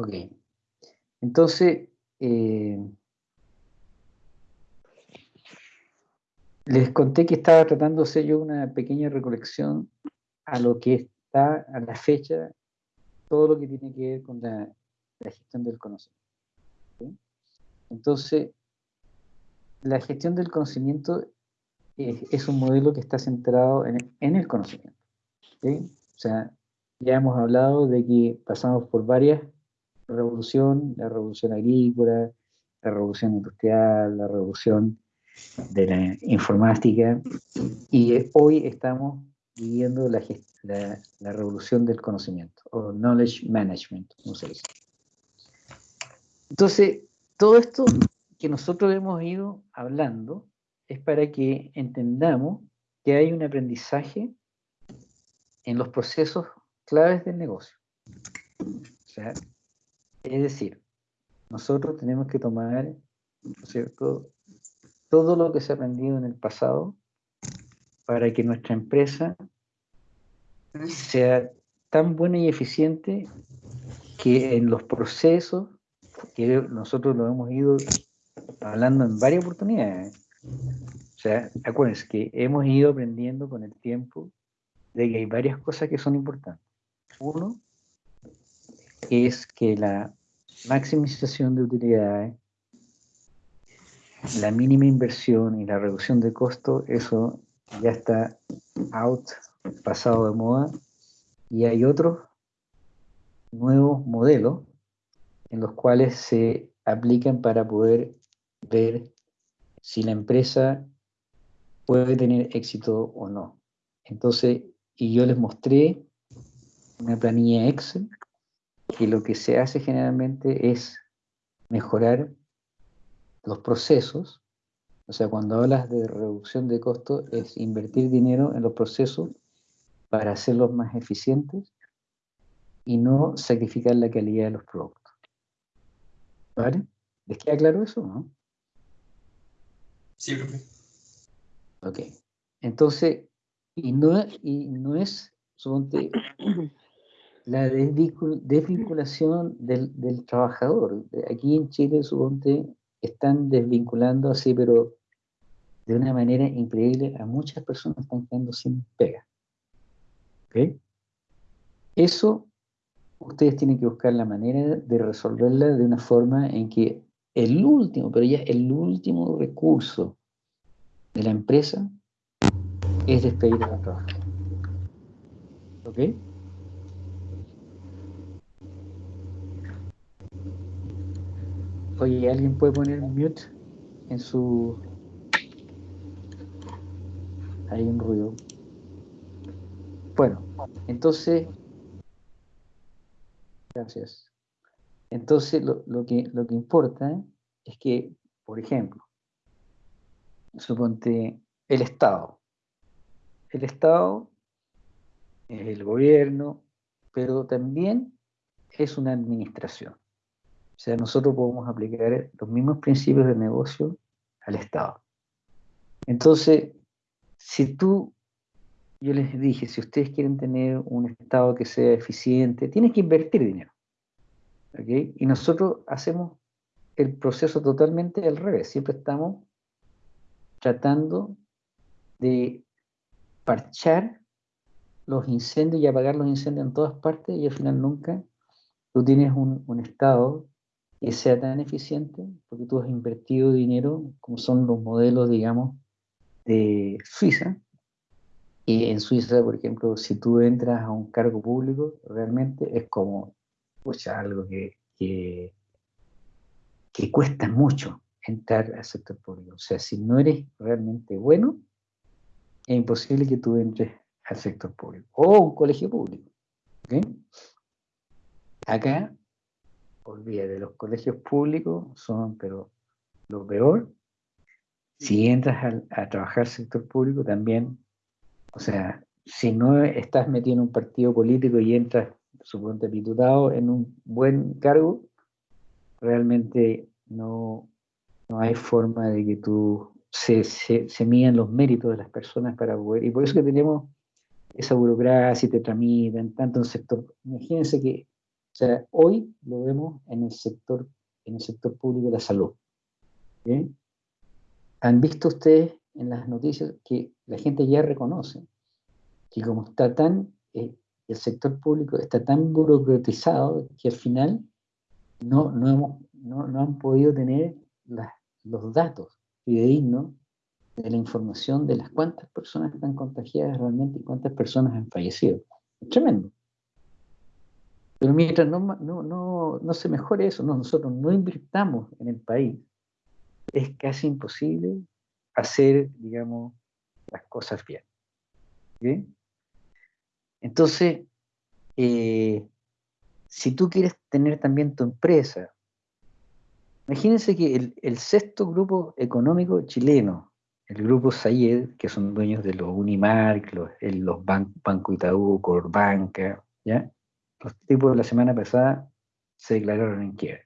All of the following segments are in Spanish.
Ok. Entonces, eh, les conté que estaba hacer yo una pequeña recolección a lo que está a la fecha, todo lo que tiene que ver con la, gestión del conocimiento. Entonces, la gestión del conocimiento es, un modelo que está centrado en, el conocimiento. O sea, ya hemos hablado de que pasamos por varias revoluciones, la revolución agrícola, la revolución industrial, la revolución de la informática, y hoy estamos viviendo la, la, revolución del conocimiento, o knowledge management, como se dice. Entonces, todo esto que nosotros hemos ido hablando es para que entendamos que hay un aprendizaje en los procesos claves del negocio. Es decir, nosotros tenemos que tomar, cierto?, todo lo que se ha aprendido en el pasado para que nuestra empresa sea tan buena y eficiente que en los procesos, que nosotros lo hemos ido hablando en varias oportunidades, o sea, acuérdense que hemos ido aprendiendo con el tiempo de que hay varias cosas que son importantes. Uno es que la maximización de utilidades, la mínima inversión y la reducción de costo, eso ya está out, pasado de moda, y hay otros nuevos modelos en los cuales se aplican para poder ver si la empresa puede tener éxito o no. Entonces, y yo les mostré una planilla Excel que lo que se hace generalmente es mejorar los procesos, o sea, cuando hablas de reducción de costos, es invertir dinero en los procesos para hacerlos más eficientes y no sacrificar la calidad de los productos. ¿Vale? ¿Les queda claro eso, no? Sí, profe. Ok. Entonces, y no, y no es, suponte, la desvinculación del, del, trabajador. Aquí en Chile, suponte, están desvinculando así, pero de una manera increíble, a muchas personas están quedando sin pega. ¿Ok? Eso ustedes tienen que buscar la manera de resolverla de una forma en que el último, pero ya el último recurso de la empresa es despedir a los trabajadores. ¿Ok? Oye, ¿alguien puede poner mute en su... Hay un ruido. Bueno, entonces... Gracias. Entonces, lo, que, lo que importa es que, por ejemplo, suponte el Estado. El Estado es el gobierno, pero también es una administración. O sea, nosotros podemos aplicar los mismos principios de negocio al Estado. Entonces, si tú, yo les dije, si ustedes quieren tener un Estado que sea eficiente, tienes que invertir dinero. Y nosotros hacemos el proceso totalmente al revés. Siempre estamos tratando de parchar los incendios y apagar los incendios en todas partes y al final nunca tú tienes un, un estado que sea tan eficiente porque tú has invertido dinero como son los modelos, digamos, de Suiza. Y en Suiza, por ejemplo, si tú entras a un cargo público, realmente es como pues, algo que, que, que cuesta mucho entrar al sector público. O sea, si no eres realmente bueno, es imposible que tú entres al sector público o un colegio público. Acá, olvídate, los colegios públicos son, pero lo peor. Si entras a, a trabajar sector público también, o sea, si no estás metido en un partido político y entras, suponte, diputado en un buen cargo, realmente no, no hay forma de que tú se, se, se midan los méritos de las personas para poder, y por eso que tenemos esa burocracia y te tramitan, tanto en sector, imagínense que O sea, hoy lo vemos en el sector, en el sector público de la salud. ¿Han visto ustedes en las noticias que la gente ya reconoce que como está tan, eh, el sector público está tan burocratizado que al final no, no, hemos, no, no han podido tener los datos fidedignos de la información de las cuántas personas están contagiadas realmente y cuántas personas han fallecido. Es tremendo. Pero mientras no, no, no, no se mejore eso, nosotros no invirtamos en el país, es casi imposible hacer, digamos, las cosas bien. Entonces, eh, si tú quieres tener también tu empresa, imagínense que el, sexto grupo económico chileno, el grupo Sayed, que son dueños de los Unimark, los, los Banco Itaú, Corbanca, ¿ya? Los tipos de la semana pasada se declararon en quiebra.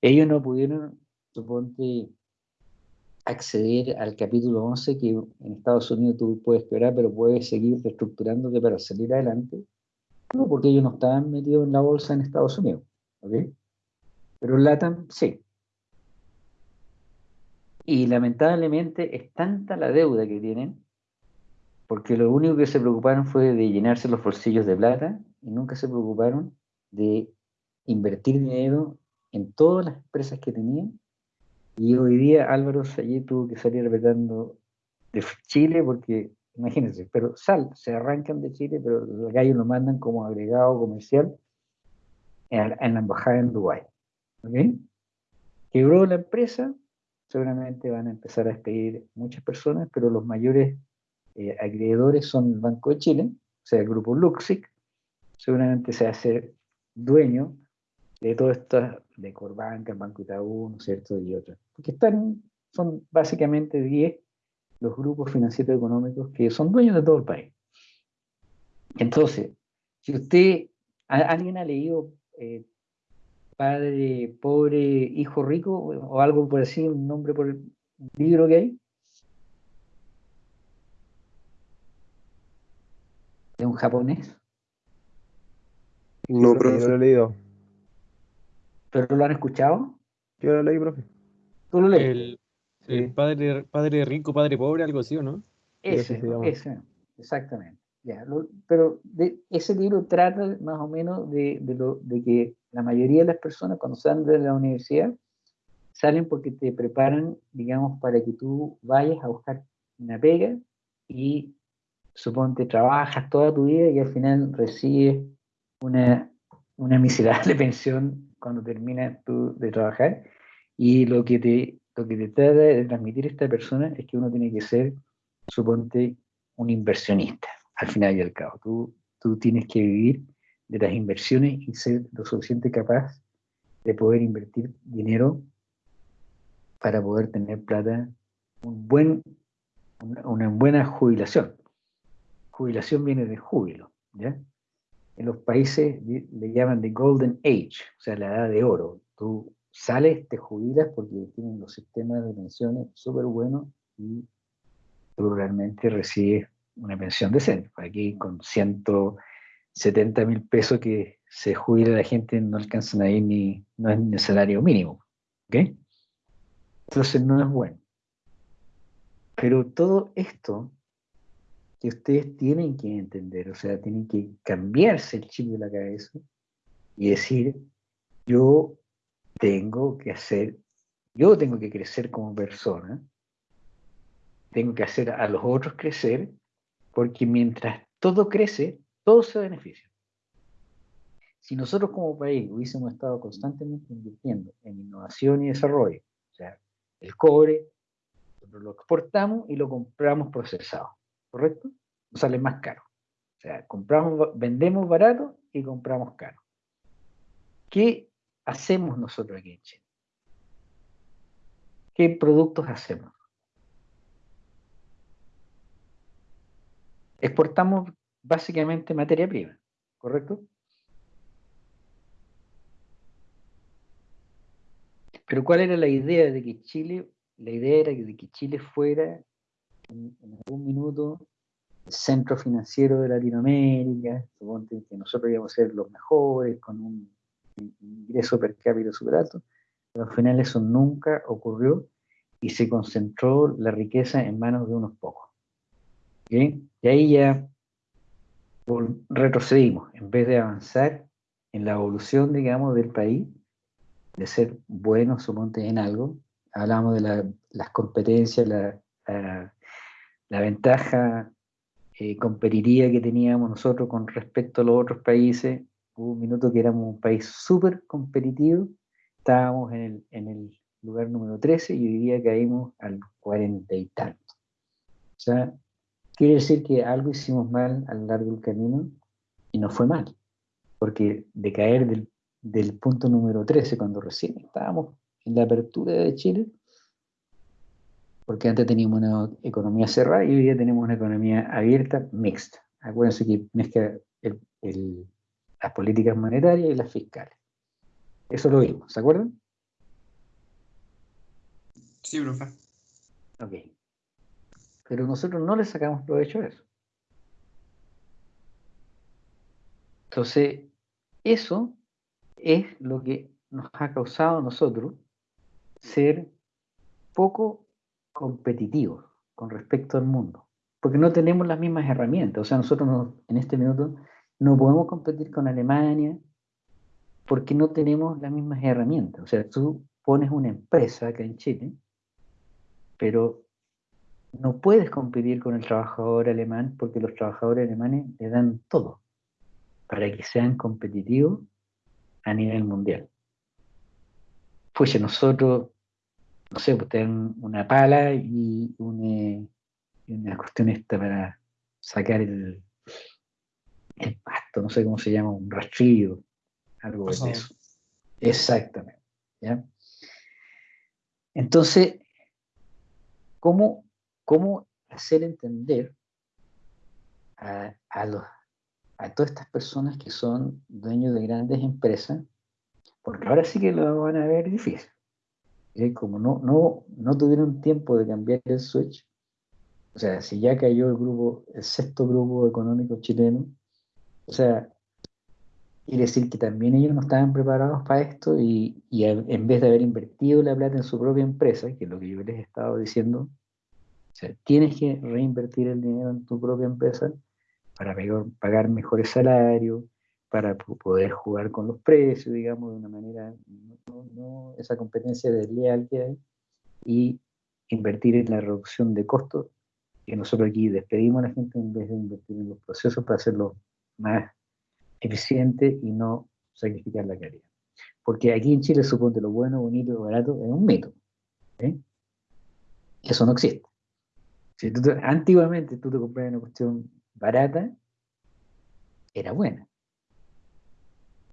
Ellos no pudieron, suponte, acceder al capítulo 11 que en Estados Unidos tú puedes quebrar, pero puedes seguir reestructurándote para salir adelante. No, porque ellos no estaban metidos en la bolsa en Estados Unidos. ¿ok? Pero LATAM sí. Y lamentablemente es tanta la deuda que tienen, porque lo único que se preocuparon fue de llenarse los bolsillos de plata y nunca se preocuparon de invertir dinero en todas las empresas que tenían y hoy día Álvaro allí tuvo que salir apretando de Chile porque, imagínense, pero sal, se arrancan de Chile, pero los gallos lo mandan como agregado comercial en, la embajada en Dubái. ¿Okay? Quebró la empresa, seguramente van a empezar a despedir muchas personas, pero los mayores eh, acreedores son el Banco de Chile, o sea, el grupo Luxic, seguramente se va a hacer dueño de todo esto, de Corbanca, Banco Itaú, ¿no es cierto? Y otros. Porque están, son básicamente 10 los grupos financieros económicos que son dueños de todo el país. Entonces, si usted, ¿alguien ha leído eh, Padre Pobre, Hijo Rico o algo por así, un nombre por el libro que hay? ¿De un japonés? No, pero no lo he leído. ¿Pero lo han escuchado? Yo lo leí, profe. ¿Tú lo leí? El, padre, padre rico, padre pobre, algo así, ¿o no? Ese, ese, exactamente. Ya, pero de, ese libro trata más o menos de, de, lo, de que la mayoría de las personas cuando salen de la universidad salen porque te preparan, digamos, para que tú vayas a buscar una pega y suponte trabajas toda tu vida y al final recibes una, una miserable pensión cuando termina tú de trabajar. Y lo que te, lo que te trata de transmitir esta persona es que uno tiene que ser, suponte, un inversionista, al final y al cabo. Tú, tú tienes que vivir de las inversiones y ser lo suficiente capaz de poder invertir dinero para poder tener plata, un buen, una, buena jubilación. Jubilación viene de júbilo, ¿ya? En los países le llaman the golden age, o sea, la edad de oro. Tú sales, te jubilas porque tienen los sistemas de pensiones súper buenos y tú realmente recibes una pensión decente. Aquí con 170 mil pesos que se jubila la gente no alcanzan ahí ni, no es ni el salario mínimo. ¿ok? Entonces no es bueno. Pero todo esto que ustedes tienen que entender, o sea, tienen que cambiarse el chip de la cabeza y decir, yo tengo que hacer, yo tengo que crecer como persona, tengo que hacer a los otros crecer, porque mientras todo crece, todo se beneficia. Si nosotros como país hubiésemos estado constantemente invirtiendo en innovación y desarrollo, o sea, el cobre, lo exportamos y lo compramos procesado ¿correcto? Nos sale más caro. O sea, compramos, vendemos barato y compramos caro. ¿Qué hacemos nosotros aquí en Chile? ¿Qué productos hacemos? Exportamos básicamente materia prima, ¿correcto? Pero ¿cuál era la idea de que Chile, la idea era de que Chile fuera en, algún minuto centro financiero de Latinoamérica, suponte que nosotros íbamos a ser los mejores, con un ingreso per cápita super alto, pero al final eso nunca ocurrió y se concentró la riqueza en manos de unos pocos. Y ahí ya retrocedimos, en vez de avanzar en la evolución, digamos, del país, de ser buenos, suponte, en algo, hablamos de las competencias, la, la, ventaja eh, competitiva que teníamos nosotros con respecto a los otros países. Hubo un minuto que éramos un país súper competitivo, estábamos en el, en el lugar número 13 y hoy día caímos al 40 y tanto. O sea, quiere decir que algo hicimos mal a lo largo del camino y no fue mal, porque de caer del, del punto número 13 cuando recién estábamos en la apertura de Chile, porque antes teníamos una economía cerrada y hoy día tenemos una economía abierta, mixta. Acuérdense que mezcla las políticas monetarias y las fiscales. Eso lo vimos, ¿se acuerdan? Sí, profe. Ok. Pero nosotros no le sacamos provecho a eso. Entonces, eso es lo que nos ha causado a nosotros ser poco competitivos con respecto al mundo, porque no tenemos las mismas herramientas. O sea, nosotros en este minuto no podemos competir con Alemania porque no tenemos las mismas herramientas. O sea, tú pones una empresa acá en Chile, pero no puedes competir con el trabajador alemán porque los trabajadores alemanes le dan todo para que sean competitivos a nivel mundial. Pues nosotros no sé, pues tener una pala y una, una cuestión esta para sacar el, el pasto, no sé cómo se llama, un rastrillo, algo de eso. Exactamente. ¿ya? Entonces, ¿cómo, ¿cómo hacer entender a, a, los, a todas estas personas que son dueños de grandes empresas? Porque ahora sí que lo van a ver difícil como no, no, no tuvieron tiempo de cambiar el switch, o sea, si ya cayó el grupo, el sexto grupo económico chileno, o sea, quiere decir que también ellos no estaban preparados para esto y, y en vez de haber invertido la plata en su propia empresa, que es lo que yo les he estado diciendo, o sea, tienes que reinvertir el dinero en tu propia empresa para pagar mejores salarios, para poder jugar con los precios, digamos, de una manera, no, esa competencia desleal que hay, y invertir en la reducción de costos, que nosotros aquí despedimos a la gente en vez de invertir en los procesos para hacerlo más eficiente y no sacrificar la calidad. Porque aquí en Chile suponte lo bueno, bonito barato es un mito. ¿eh? Eso no existe. Si antiguamente tú te comprabas una cuestión barata, era buena.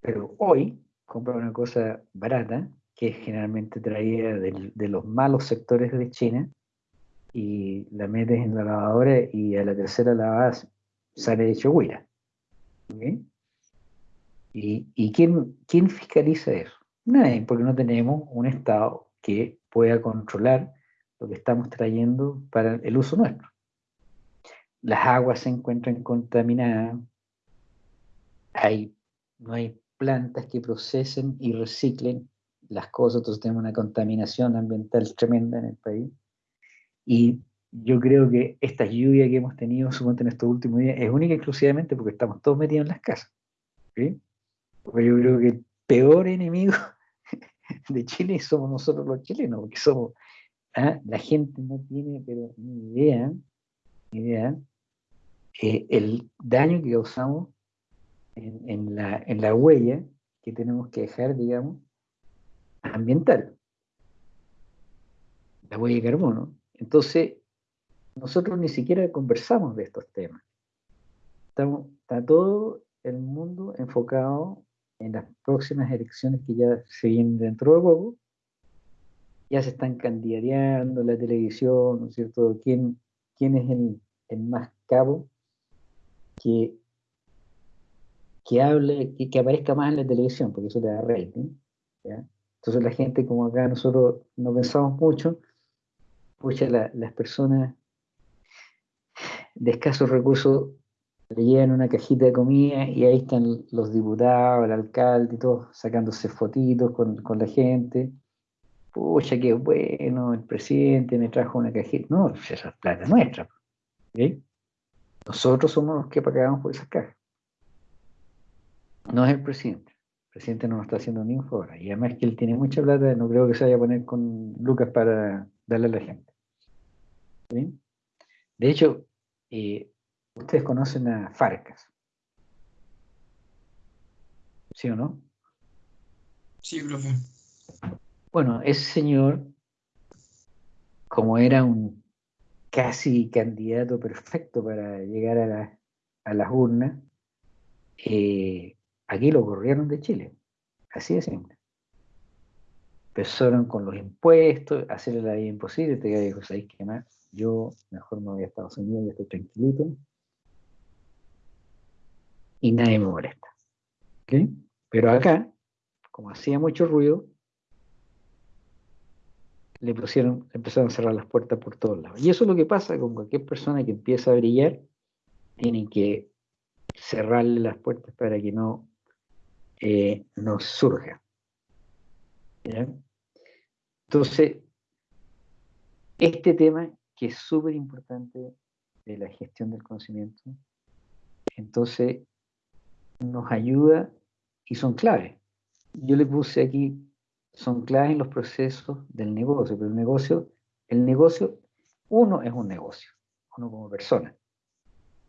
Pero hoy compra una cosa barata, que generalmente traía de los malos sectores de China, y la metes en la lavadora y a la tercera lavada sale hecho huira. ¿Y, y quién, quién fiscaliza eso? Nadie, porque no tenemos un Estado que pueda controlar lo que estamos trayendo para el uso nuestro. Las aguas se encuentran contaminadas, hay, no hay plantas que procesen y reciclen las cosas, entonces tenemos una contaminación ambiental tremenda en el país. Y yo creo que esta lluvia que hemos tenido en estos últimos días es única exclusivamente porque estamos todos metidos en las casas. Porque yo creo que el peor enemigo de Chile somos nosotros los chilenos, porque somos, ¿ah? la gente no tiene pero ni idea, ni idea eh, el daño que causamos en, la, en la huella que tenemos que dejar, digamos, ambiental. La huella de carbono. Entonces, nosotros ni siquiera conversamos de estos temas. Estamos, está todo el mundo enfocado en las próximas elecciones que ya se vienen dentro de poco. Ya se están candidateando la televisión, ¿no es cierto? ¿Quién, quién es el, el más cabo que que hable, que, que, aparezca más en la televisión, porque eso te da rating. Entonces la gente, como acá nosotros no pensamos mucho, pucha, las personas, de escasos recursos le llevan una cajita de comida y ahí están los diputados, el alcalde y todos sacándose fotitos con, con la gente. Pucha, qué bueno, el presidente me trajo una cajita. No, esa es plata nuestra. Nosotros somos los que pagamos por esas cajas. No es el presidente. El presidente no nos está haciendo ni un favor. Y además que él tiene mucha plata, no creo que se vaya a poner con lucas para darle a la gente. ¿Sí? De hecho, eh, ustedes conocen a Farcas. ¿Sí o no? Sí, profe. Bueno, ese señor, como era un casi candidato perfecto para llegar a, la- a las urnas, eh, aquí lo corrieron de Chile. Así de simple. Empezaron con los impuestos, hacerle la vida imposible, te digo, ¿sabéis qué más? Yo mejor me voy a Estados Unidos, ya estoy tranquilito. Y nadie me molesta. ¿ok? Pero acá, como hacía mucho ruido, le pusieron, empezaron a cerrar las puertas por todos lados. Y eso es lo que pasa con cualquier persona que empieza a brillar, tienen que cerrarle las puertas para que no, eh, no surja. Entonces, este tema que es súper importante de la gestión del conocimiento, entonces nos ayuda y son claves. Yo le puse aquí son claves en los procesos del negocio, pero el negocio, el negocio, uno es un negocio, uno como persona.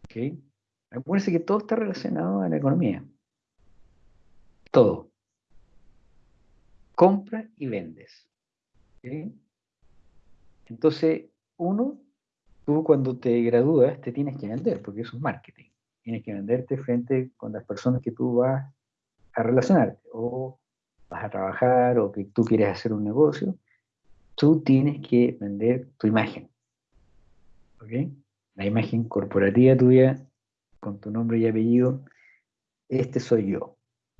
¿ok? Acuérdense que todo está relacionado a la economía. Todo. Compra y vendes. Entonces, uno, tú cuando te gradúas te tienes que vender, porque eso es marketing. Tienes que venderte frente con las personas que tú vas a relacionarte, o vas a trabajar o que tú quieres hacer un negocio, tú tienes que vender tu imagen. ¿Ok? La imagen corporativa tuya, con tu nombre y apellido, este soy yo.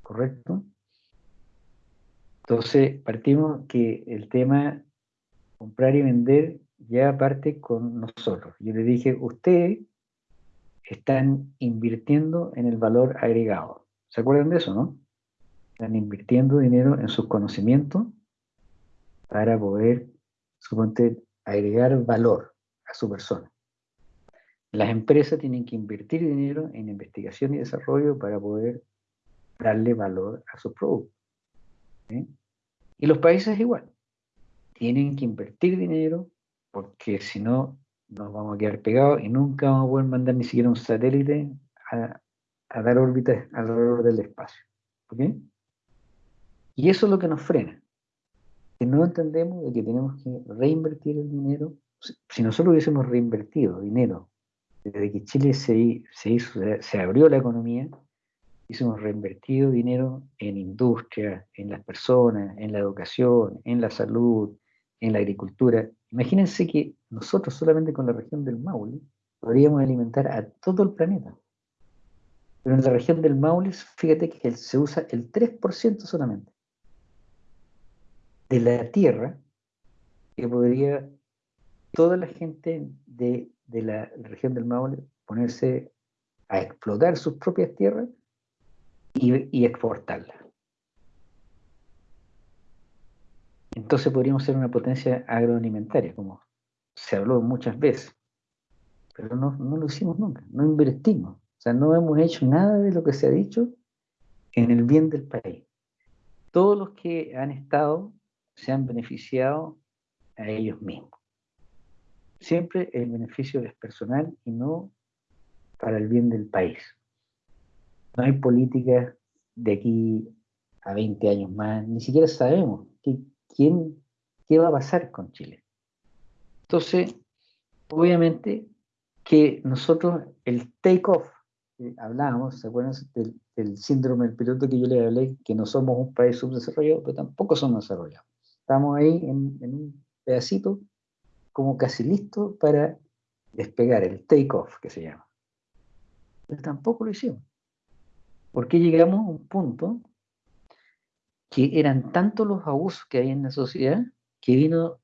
¿Correcto? Entonces, partimos que el tema comprar y vender ya parte con nosotros. Yo le dije, ustedes están invirtiendo en el valor agregado. ¿Se acuerdan de eso, no? están invirtiendo dinero en sus conocimientos para poder, suponte, agregar valor a su persona. Las empresas tienen que invertir dinero en investigación y desarrollo para poder darle valor a sus productos. Y los países igual. Tienen que invertir dinero porque si no nos vamos a quedar pegados y nunca vamos a poder mandar ni siquiera un satélite a, a dar órbitas alrededor del espacio. ¿ok? Y eso es lo que nos frena. Que no entendemos de que tenemos que reinvertir el dinero. Si nosotros hubiésemos reinvertido dinero desde que Chile se, se hizo, se abrió la economía, hubiésemos reinvertido dinero en industria, en las personas, en la educación, en la salud, en la agricultura. Imagínense que nosotros solamente con la región del Maule podríamos alimentar a todo el planeta. Pero en la región del Maule, fíjate que se usa el 3% solamente de la tierra que podría toda la gente de, de la región del Maule ponerse a explotar sus propias tierras y, exportarlas. Entonces podríamos ser una potencia agroalimentaria, como se habló muchas veces, pero no, no lo hicimos nunca, no invertimos, o sea, no hemos hecho nada de lo que se ha dicho en el bien del país. Todos los que han estado se han beneficiado a ellos mismos. Siempre el beneficio es personal y no para el bien del país. No hay políticas de aquí a 20 años más, ni siquiera sabemos quién, qué va a pasar con Chile. Entonces, obviamente que nosotros, el take-off, hablábamos, ¿se acuerdan del, síndrome del piloto que yo les hablé? Que no somos un país subdesarrollado, pero tampoco somos desarrollados. Estamos ahí en, en un pedacito como casi listo para despegar, el take-off que se llama. Pero tampoco lo hicimos. Porque llegamos a un punto que eran tantos los abusos que hay en la sociedad que vino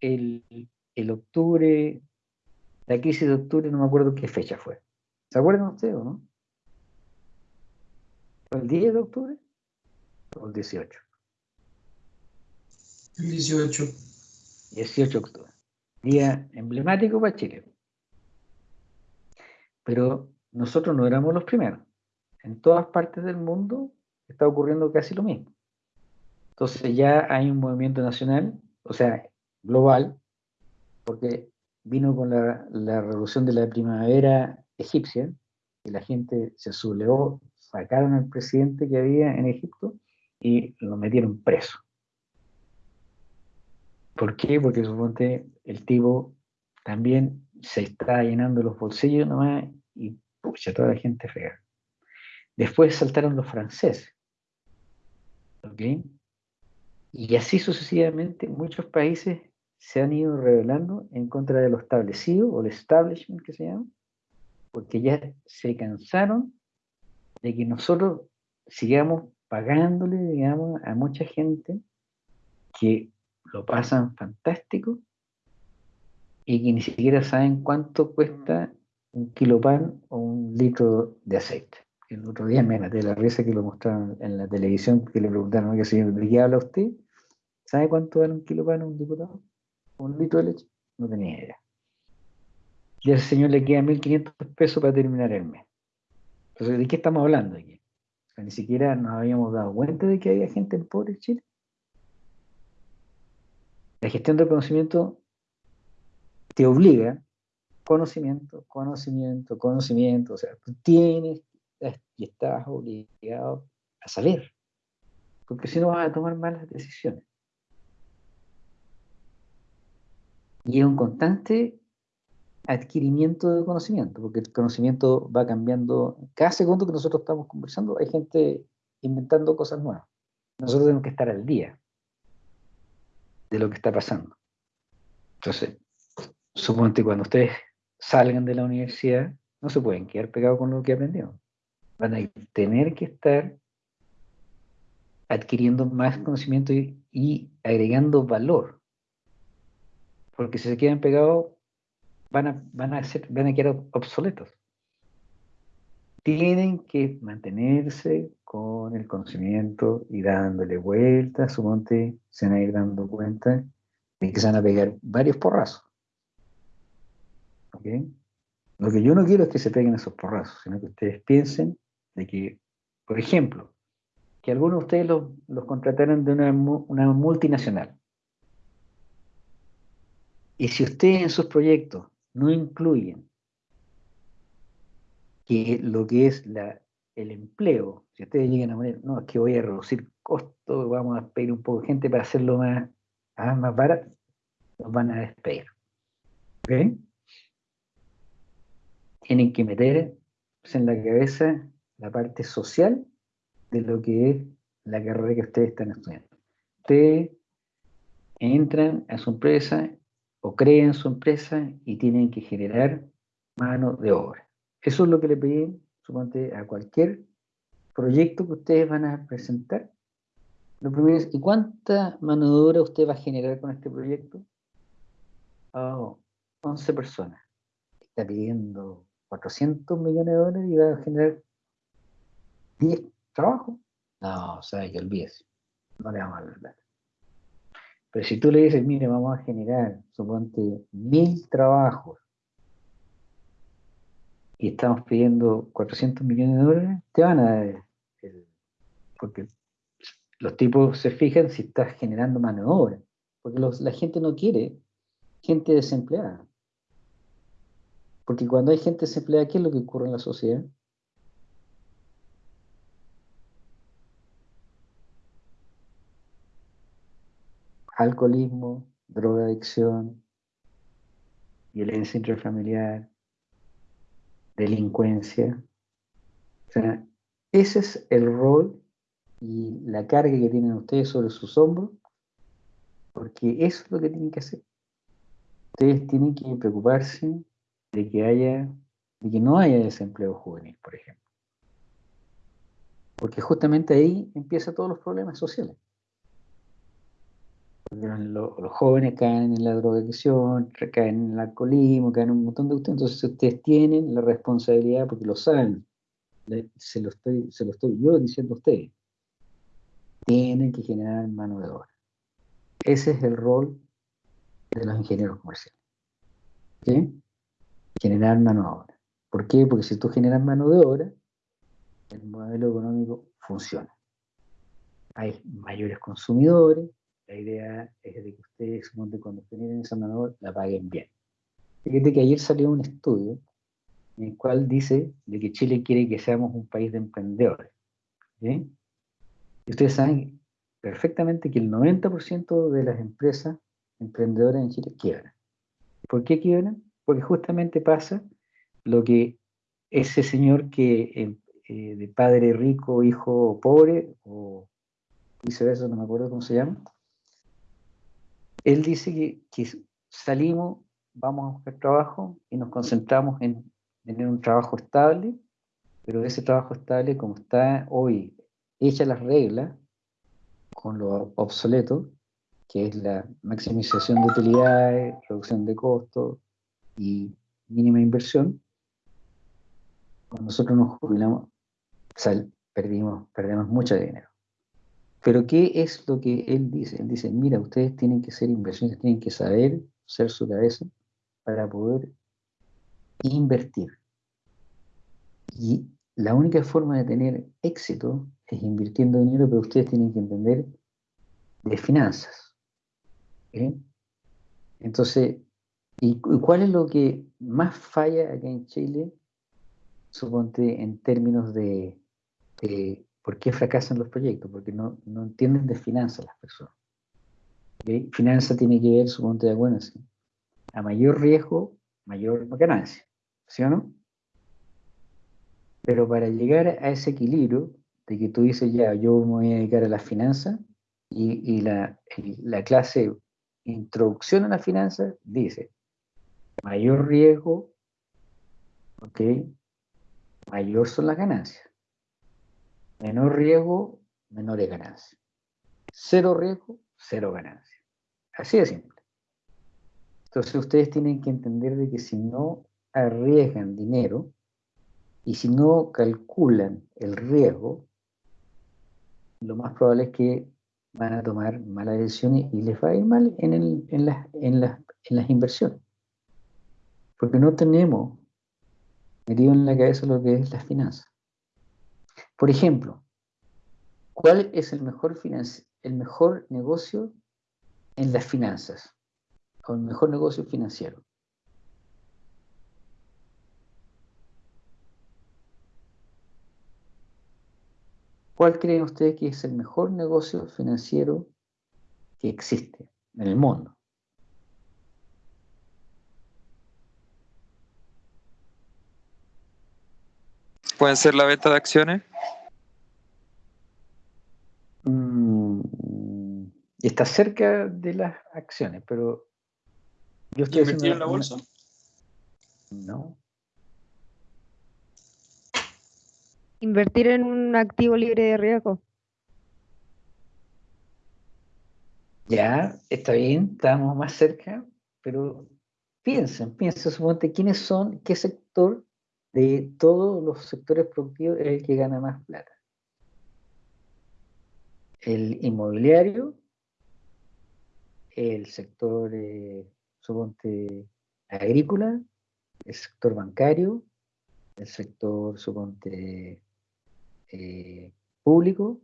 el, el octubre La crisis de octubre, no me acuerdo qué fecha fue. ¿Se acuerdan ustedes o no? ¿Fue el 10 de octubre o el 18? El 18. 18 de octubre. Día emblemático para Chile. Pero nosotros no éramos los primeros. En todas partes del mundo está ocurriendo casi lo mismo. Entonces ya hay un movimiento nacional, o sea, global, porque vino con la, la revolución de la primavera egipcia, y la gente se sublevó, sacaron al presidente que había en Egipto y lo metieron preso. ¿Por qué? Porque suponte el tipo también se está llenando los bolsillos nomás y pucha, toda la gente fea. Después saltaron los franceses. ¿Ok? Y así sucesivamente muchos países se han ido rebelando en contra de lo establecido o el establishment que se llama, porque ya se cansaron de que nosotros sigamos pagándole, digamos, a mucha gente que lo pasan fantástico y que ni siquiera saben cuánto cuesta un kilo pan o un litro de aceite. El otro día me de la risa que lo mostraron en la televisión, que le preguntaron, ¿qué señor, ¿de qué habla usted? ¿Sabe cuánto vale un kilo a un diputado? ¿Un litro de leche? No tenía idea. Y al señor le queda 1.500 pesos para terminar el mes. Entonces, ¿de qué estamos hablando aquí? O sea, ni siquiera nos habíamos dado cuenta de que había gente pobre en Chile. La gestión del conocimiento te obliga conocimiento, conocimiento, conocimiento. O sea, tú tienes y estás obligado a saber. Porque si no vas a tomar malas decisiones. Y es un constante adquirimiento de conocimiento, porque el conocimiento va cambiando. Cada segundo que nosotros estamos conversando, hay gente inventando cosas nuevas. Nosotros tenemos que estar al día de lo que está pasando. Entonces, suponte cuando ustedes salgan de la universidad, no se pueden quedar pegados con lo que aprendieron. Van a tener que estar adquiriendo más conocimiento y, y agregando valor. Porque si se quedan pegados, van a, van a, ser, van a quedar obsoletos. Tienen que mantenerse con el conocimiento y dándole vueltas, suponte, se van a ir dando cuenta de que se van a pegar varios porrazos. ¿Ok? Lo que yo no quiero es que se peguen esos porrazos, sino que ustedes piensen de que, por ejemplo, que algunos de ustedes los, contrataran de una, multinacional. Y si ustedes en sus proyectos no incluyen que lo que es el empleo, si ustedes llegan a poner, no, es que voy a reducir costos, vamos a pedir un poco de gente para hacerlo más, ah, más barato, los van a despedir. ¿Ok? Tienen que meter en la cabeza la parte social de lo que es la carrera que ustedes están estudiando. Ustedes entran a su empresa o crean su empresa y tienen que generar mano de obra. Eso es lo que le pedí, suponte, a cualquier proyecto que ustedes van a presentar. Lo primero es, ¿y cuánta mano de obra usted va a generar con este proyecto? Oh, 11 personas. Está pidiendo 400 millones de dólares y va a generar 10 trabajos. No, o sea, que olvídese. No le vamos a dar plata. Pero si tú le dices, mire, vamos a generar, suponte, mil trabajos y estamos pidiendo 400 millones de dólares, te van a dar el, porque los tipos se fijan si estás generando mano de obra, porque los, la gente no quiere gente desempleada. Porque cuando hay gente desempleada, ¿qué es lo que ocurre en la sociedad? Alcoholismo, drogadicción, violencia intrafamiliar, delincuencia. Ese es el rol y la carga que tienen ustedes sobre sus hombros, porque eso es lo que tienen que hacer. Ustedes tienen que preocuparse de que haya, de que no haya desempleo juvenil, por ejemplo. Porque justamente ahí empiezan todos los problemas sociales. Los jóvenes caen en la drogadicción, caen en el alcoholismo, caen en un montón de ustedes. Entonces ustedes tienen la responsabilidad, porque lo saben, se lo estoy, se lo estoy yo diciendo a ustedes, tienen que generar mano de obra. Ese es el rol de los ingenieros comerciales. ¿ok? Generar mano de obra. ¿Por qué? Porque si tú generas mano de obra, el modelo económico funciona. Hay mayores consumidores, la idea es de que ustedes, cuando generen esa mano de obra, la paguen bien. Fíjate que ayer salió un estudio en el cual dice de que Chile quiere que seamos un país de emprendedores. ¿sí? Y ustedes saben perfectamente que el 90% de las empresas emprendedoras en Chile quiebran. ¿Por qué quiebran? Porque justamente pasa lo que ese señor que eh, eh, de padre rico, hijo pobre, o viceversa, no me acuerdo cómo se llama, él dice que, salimos, vamos a buscar trabajo y nos concentramos en tener un trabajo estable, pero ese trabajo estable, como está hoy hecha las reglas, con lo obsoleto, que es la maximización de utilidades, reducción de costos y mínima inversión, cuando nosotros nos jubilamos, sal- perdimos, perdemos mucho dinero. Pero ¿qué es lo que él dice? Él dice, mira, ustedes tienen que ser inversionistas, tienen que saber ser su cabeza para poder invertir. Y la única forma de tener éxito es invirtiendo dinero, pero ustedes tienen que entender de finanzas. ¿ok? Entonces, ¿y cu- cuál es lo que más falla acá en Chile? Suponte en términos de, de por qué fracasan los proyectos, porque no, no entienden de finanzas las personas. Finanza tiene que ver, suponte, bueno, sí, a mayor riesgo, mayor ganancia, ¿sí o no? Pero para llegar a ese equilibrio de que tú dices, ya, yo me voy a dedicar a las finanzas y, y la, la clase introducción a las finanzas dice, mayor riesgo, ¿ok? Mayor son las ganancias. Menor riesgo, menores ganancias. Cero riesgo, cero ganancias. Así de simple. Entonces ustedes tienen que entender de que si no arriesgan dinero y si no calculan el riesgo, lo más probable es que van a tomar malas decisiones y les va a ir mal en las- en las inversiones. Porque no tenemos metido en la cabeza lo que es las finanzas. Por ejemplo, ¿cuál es el mejor, el mejor negocio en las finanzas? O el mejor negocio financiero. ¿Cuál creen ustedes que es el mejor negocio financiero que existe en el mundo? Pueden ser la venta de acciones. Está cerca de las acciones, pero yo estoy ¿Invertir en la una- bolsa? No. Invertir en un activo libre de riesgo. Ya, está bien, estamos más cerca, pero piensen, piensen, suponte quiénes son, qué sector de todos los sectores productivos es el que gana más plata. El inmobiliario, el sector, eh, suponte, agrícola, el sector bancario, el sector, suponte, eh, público,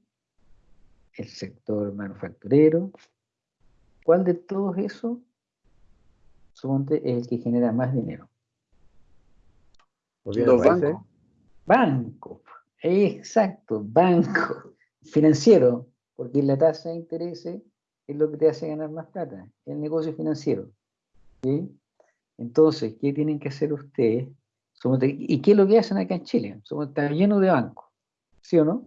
el sector manufacturero, ¿Cuál de todos esos, suponte, es el que genera más dinero? ¿Los bancos. Banco, exacto, banco, financiero, porque la tasa de interés es lo que te hace ganar más plata, el negocio financiero. ¿sí? Entonces, ¿qué tienen que hacer ustedes? ¿Y qué es lo que hacen acá en Chile? Suponte, está lleno de bancos, ¿sí o no?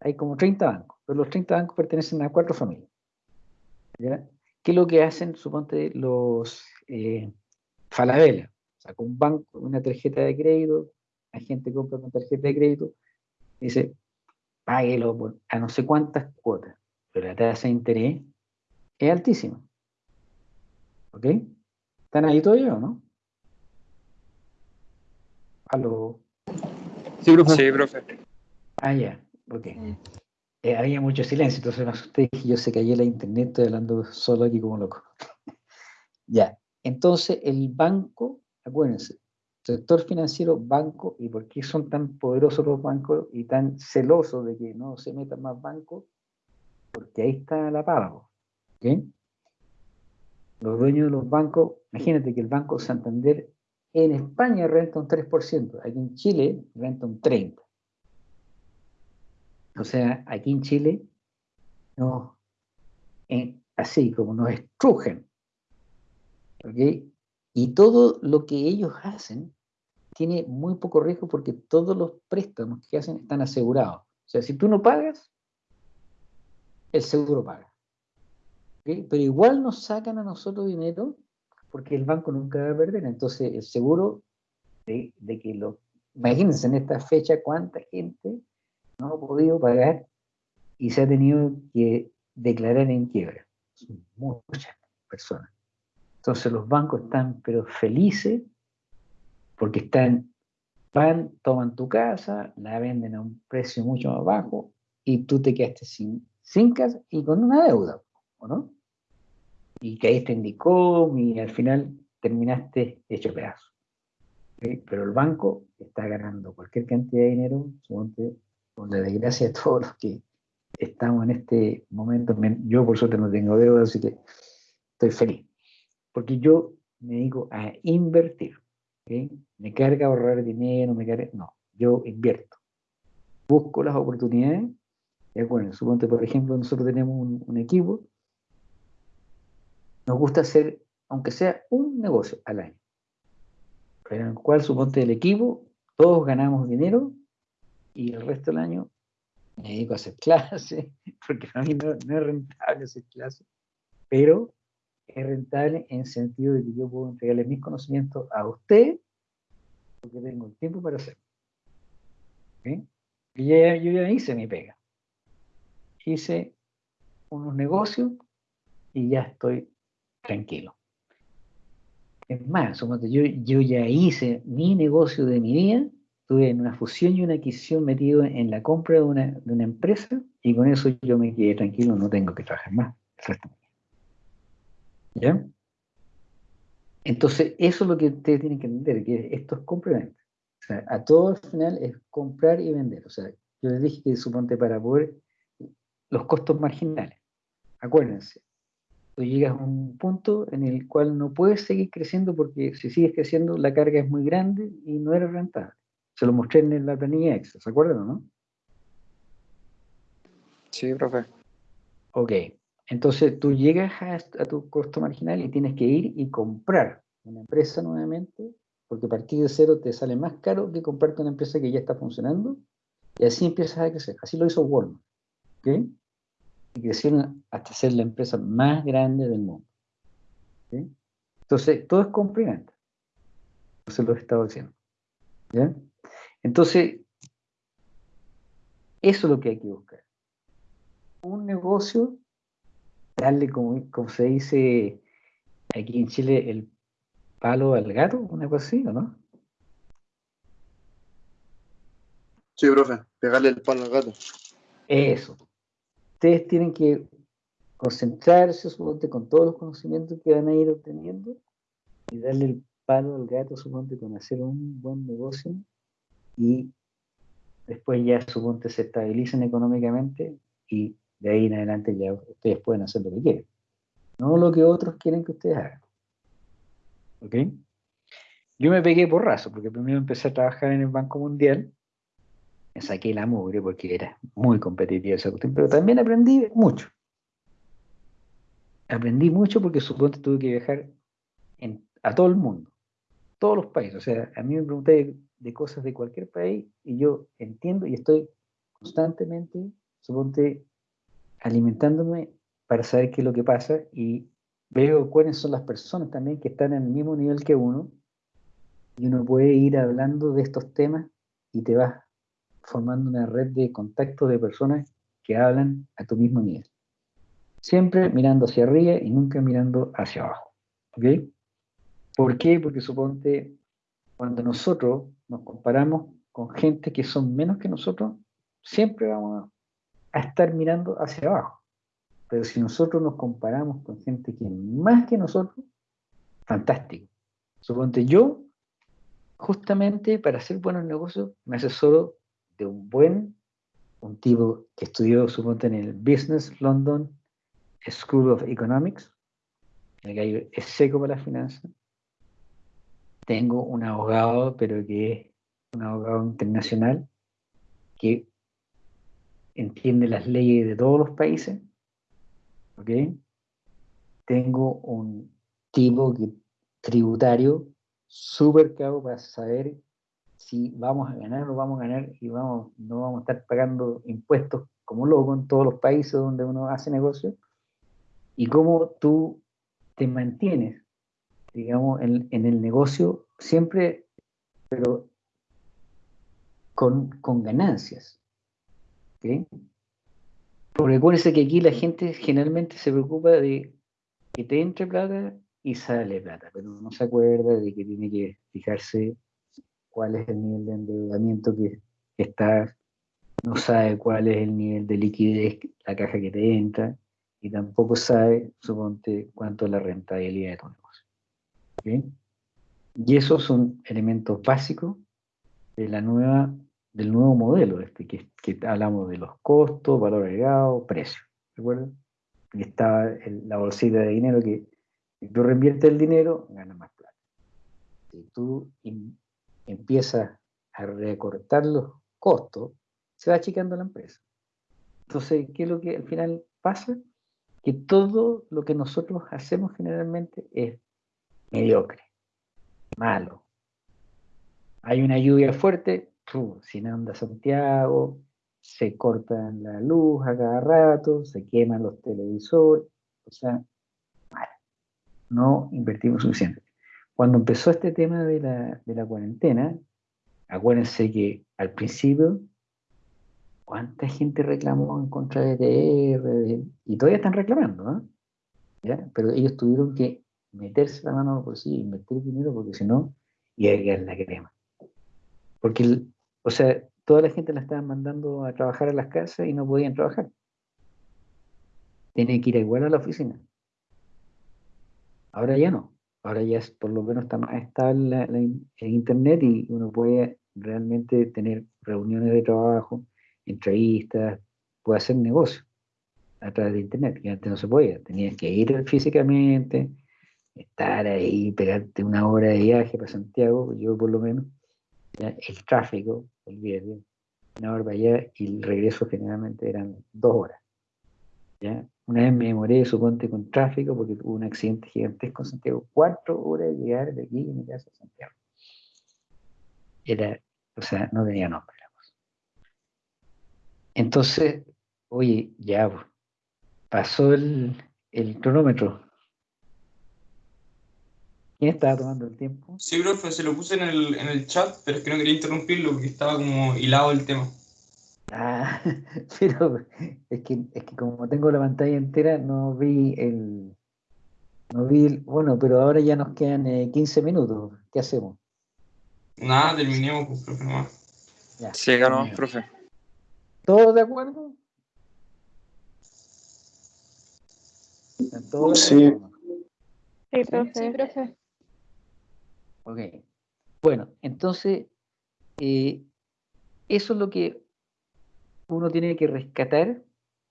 Hay como 30 bancos, pero los 30 bancos pertenecen a cuatro familias. ¿Qué es lo que hacen, suponte, los eh, Falabella? Saca un banco, una tarjeta de crédito, la gente compra con tarjeta de crédito, dice, páguelo a no sé cuántas cuotas, pero la tasa de interés es altísima. ¿Ok? ¿Están ahí todavía o no? Aló. Sí, profe. Sí, profe. Ah, ya, ok. Eh, había mucho silencio, entonces me asusté y yo se cayó la internet, estoy hablando solo aquí como loco. ya, entonces el banco, acuérdense, sector financiero, banco, ¿y por qué son tan poderosos los bancos y tan celosos de que no se metan más bancos? Porque ahí está la paga, Los dueños de los bancos, imagínate que el Banco Santander en España renta un 3%, aquí en Chile renta un 30%. O sea, aquí en Chile, no, en- así como nos estrujen. Y todo lo que ellos hacen tiene muy poco riesgo porque todos los préstamos que hacen están asegurados. O sea, si tú no pagas, el seguro paga. ¿Ok? Pero igual nos sacan a nosotros dinero porque el banco nunca va a perder. Entonces, el seguro de, de que lo... Imagínense en esta fecha cuánta gente no ha podido pagar y se ha tenido que declarar en quiebra. Son muchas personas. Entonces los bancos están pero felices porque están, van, toman tu casa, la venden a un precio mucho más bajo y tú te quedaste sin, sin casa y con una deuda, ¿o no? Y caíste en DICOM y al final terminaste hecho pedazo. ¿ok? Pero el banco está ganando cualquier cantidad de dinero, suponte, por la desgracia de todos los que estamos en este momento. Me- Yo por suerte no tengo deuda, así que estoy feliz. Porque yo me dedico a invertir. ¿ok? Me carga ahorrar dinero, me carga... No, yo invierto. Busco las oportunidades. Y acuérdense, suponte, por ejemplo, nosotros tenemos un, un equipo. Nos gusta hacer, aunque sea un negocio al año. En el cual, suponte, el equipo, todos ganamos dinero y el resto del año me dedico a hacer clases, porque para mí no, no es rentable hacer clases, pero es rentable en el sentido de que yo puedo entregarle mis conocimientos a usted, porque tengo el tiempo para hacerlo. Y ya- yo ya hice mi pega. Hice unos negocios y ya estoy tranquilo. Es más, yo, yo ya hice mi negocio de mi vida, estuve en una fusión y una adquisición metido en la compra de una, de una empresa y con eso yo me quedé tranquilo, no tengo que trabajar más. ¿Ya? Entonces, eso es lo que ustedes tienen que entender, que esto es venta. O sea, a todo al final es comprar y vender. O sea, yo les dije que suponte para poder los costos marginales. Acuérdense, tú llegas a un punto en el cual no puedes seguir creciendo porque si sigues creciendo la carga es muy grande y no eres rentable. Se lo mostré en la planilla Excel, ¿se acuerdan o no? Sí, profe. Ok, entonces tú llegas a, a tu costo marginal y tienes que ir y comprar una empresa nuevamente, porque a partir de cero te sale más caro que comprarte una empresa que ya está funcionando, y así empiezas a crecer. Así lo hizo Walmart, ¿ok? Y crecieron hasta ser la empresa más grande del mundo. ¿ok? Entonces, todo es venta. Eso lo he estado diciendo. ¿Ya? Entonces, eso es lo que hay que buscar. Un negocio darle, como, como se dice aquí en Chile, el palo al gato, una cosa así, ¿o no? Sí, profe, pegarle el palo al gato. Eso. Ustedes tienen que concentrarse, suponte, con todos los conocimientos que van a ir obteniendo y darle el palo al gato, suponte, con hacer un buen negocio y después ya, suponte, se estabilizan económicamente y de ahí en adelante ya ustedes pueden hacer lo que quieren. No lo que otros quieren que ustedes hagan. ¿Ok? Yo me pegué porrazo, porque primero empecé a trabajar en el Banco Mundial, me saqué la mugre porque era muy competitiva esa cuestión, pero también aprendí mucho. Aprendí mucho porque suponte tuve que viajar a todo el mundo, todos los países. O sea, a mí me pregunté de, de cosas de cualquier país y yo entiendo y estoy constantemente, suponte, alimentándome para saber qué es lo que pasa y veo cuáles son las personas también que están en el mismo nivel que uno y uno puede ir hablando de estos temas y te vas formando una red de contactos de personas que hablan a tu mismo nivel. Siempre mirando hacia arriba y nunca mirando hacia abajo. ¿Ok? ¿Por qué? Porque suponte, cuando nosotros nos comparamos con gente que son menos que nosotros, siempre vamos a estar mirando hacia abajo. Pero si nosotros nos comparamos con gente que es más que nosotros, fantástico. Suponte yo, justamente para hacer buenos negocios, me asesoro de un buen, un tipo que estudió, suponte, en el Business London School of Economics, el gallo es seco para las finanzas. Tengo un abogado, pero que es un abogado internacional, que entiende las leyes de todos los países. ¿Ok? Tengo un tipo que, tributario súper caro para saber si vamos a ganar o vamos a ganar y vamos, no vamos a estar pagando impuestos como loco en todos los países donde uno hace negocio y cómo tú te mantienes, digamos, en, en el negocio siempre, pero con, con ganancias. ¿ok? Porque acuérdense que aquí la gente generalmente se preocupa de que te entre plata y sale plata, pero no se acuerda de que tiene que fijarse cuál es el nivel de endeudamiento que, que está, no sabe cuál es el nivel de liquidez, la caja que te entra, y tampoco sabe, suponte, cuánto es la rentabilidad de tu negocio. ¿ok? Y esos son elementos básicos de la nueva, del nuevo modelo, este, que, que hablamos de los costos, valor agregado, precio. ¿Recuerdan? Y está el- la bolsita de dinero que si tú reinviertes el dinero, ganas más plata. Si tú empiezas a recortar los costos, se va achicando la empresa. Entonces, ¿qué es lo que al final pasa? Que todo lo que nosotros hacemos generalmente es mediocre, malo. Hay una lluvia fuerte, se inunda Santiago, se corta la luz a cada rato, se queman los televisores, o sea. No invertimos suficiente. Cuando empezó este tema de la, cuarentena, acuérdense que al principio, ¿cuánta gente reclamó en contra de TR? y todavía están reclamando, ¿no? ¿Ya? Pero ellos tuvieron que meterse la mano por sí, invertir dinero, porque si no, iba a quedar la crema. Porque, o sea, toda la gente la estaban mandando a trabajar a las casas y no podían trabajar. Tenían que ir igual a la oficina. Ahora ya no. Ahora ya es, por lo menos está más estable el internet y uno puede realmente tener reuniones de trabajo, entrevistas, puede hacer negocio a través de internet, que antes no se podía. Tenías que ir físicamente, estar ahí, pegarte una hora de viaje para Santiago, yo por lo menos, el tráfico, olvídate, una hora para allá y el regreso generalmente eran dos horas. Una vez me demoré, suponte, con tráfico porque tuve un accidente gigantesco en Santiago, cuatro horas de llegar de aquí a mi casa a Santiago. Era, o sea, no tenía nombre la cosa. Entonces, oye, ya, pues, pasó el, el cronómetro. ¿Quién estaba tomando el tiempo? Sí, profe, se lo puse en el, en el chat, pero es que no quería interrumpirlo porque estaba como hilado el tema. Ah, pero es que, es que como tengo la pantalla entera, no vi el. No vi el. Bueno, pero ahora ya nos quedan eh, 15 minutos. ¿Qué hacemos? Nada, terminemos, pues, profe, nomás. Ya. Nomás, Bien. profe. ¿Todos de acuerdo? ¿Están todos de Sí. acuerdo? Sí, profe. profe. profe. Ok. Bueno, entonces, eh, eso es lo que uno tiene que rescatar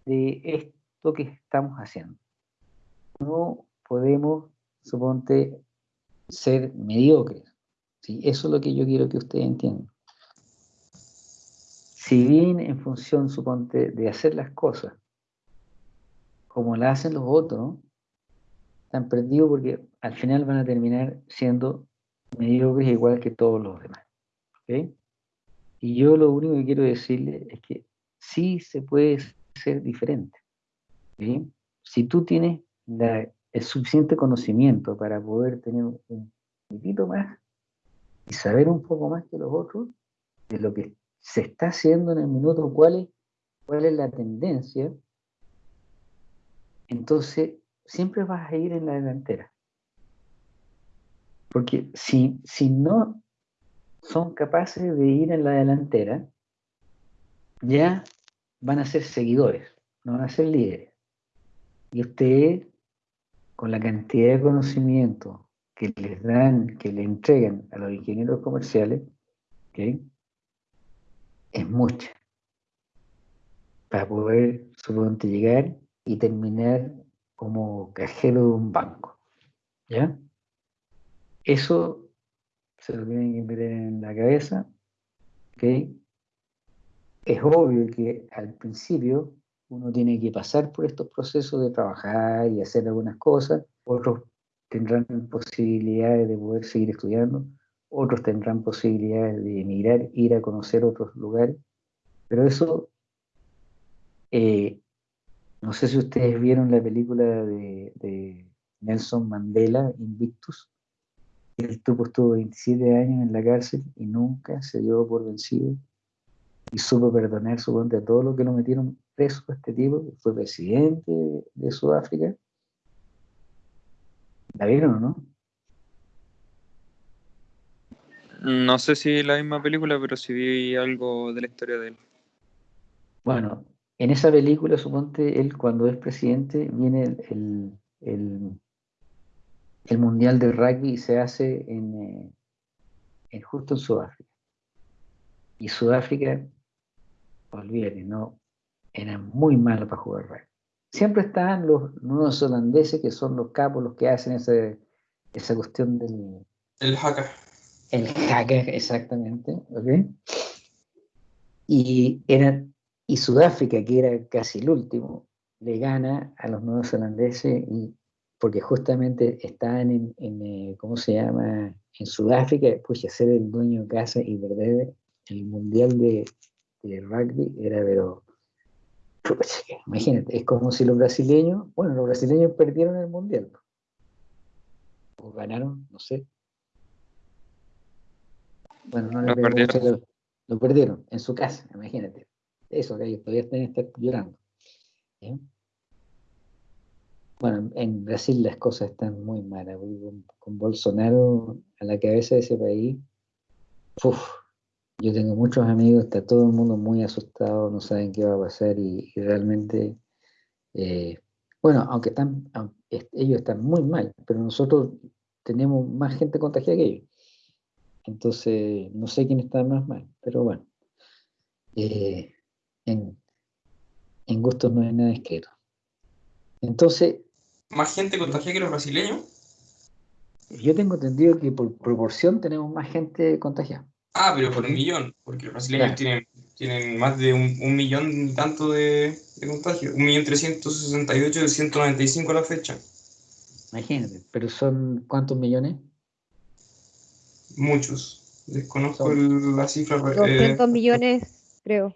de esto que estamos haciendo. No podemos, suponte, ser mediocres. ¿sí? Eso es lo que yo quiero que ustedes entiendan. Si bien en función, suponte, de hacer las cosas como las hacen los otros, están perdidos porque al final van a terminar siendo mediocres igual que todos los demás. ¿ok? Y yo lo único que quiero decirle es que sí se puede ser diferente. Si tú tienes el suficiente conocimiento para poder tener un poquitito más y saber un poco más que los otros de lo que se está haciendo en el minuto, cuál es, cuál es la tendencia, entonces siempre vas a ir en la delantera. Porque si, si no son capaces de ir en la delantera, ya van a ser seguidores, no van a ser líderes. Y ustedes, con la cantidad de conocimiento que les dan, que le entregan a los ingenieros comerciales, ¿ok? es mucha para poder, suponte, llegar y terminar como cajero de un banco. ¿Ya? Eso se lo tienen que meter en la cabeza. ¿ok? Es obvio que al principio uno tiene que pasar por estos procesos de trabajar y hacer algunas cosas. Otros tendrán posibilidades de poder seguir estudiando. Otros tendrán posibilidades de emigrar, ir a conocer otros lugares. Pero eso eh, no sé si ustedes vieron la película de, Nelson Mandela, Invictus. El tipo estuvo 27 años en la cárcel y nunca se dio por vencido y supo perdonar suponte a todos los que lo metieron preso a este tipo, que fue presidente de Sudáfrica. ¿La vieron o no? No sé si la misma película, pero sí vi algo de la historia de él. Bueno, en esa película, suponte, él cuando es presidente, viene el, el, el, el Mundial de Rugby y se hace en, eh, en- justo en Sudáfrica. Y Sudáfrica, olvídate, ¿no? Era muy malo para jugar rugby. Siempre estaban los nuevos holandeses, que son los capos, los que hacen ese, esa cuestión del, El hacker. el hacker, exactamente, ¿ok? Y, era, y Sudáfrica, que era casi el último, le gana a los nuevos holandeses y, porque justamente estaban en, en, eh, ¿cómo se llama? En Sudáfrica, pues ser el dueño de casa y perder el mundial de, de rugby era, pero, imagínate, es como si los brasileños, bueno, los brasileños perdieron el mundial, o ganaron, no sé, bueno, no Lo mucho, perdieron. lo, perdieron en su casa, imagínate. Eso, que ellos todavía están estar llorando. Bueno, en- Brasil las cosas están muy malas. con Bolsonaro a la cabeza de ese país, uf, yo tengo muchos amigos, está todo el mundo muy asustado, no saben qué va a pasar y, y realmente, eh, bueno, aunque están, ellos están muy mal, pero nosotros tenemos más gente contagiada que ellos. Entonces, no sé quién está más mal, pero bueno, eh, en, en gustos no hay nada escrito. Entonces, Más gente contagiada que los brasileños. yo tengo entendido que por proporción tenemos más gente contagiada. Ah, pero por un millón, porque los brasileños Claro. tienen, tienen más de un, un millón y tanto de, de contagios. Un millón trescientos sesenta y ocho de 195 a la fecha. Imagínate, pero son ¿cuántos millones? Muchos. Desconozco Son- el- la cifra. eh, 200 millones, creo.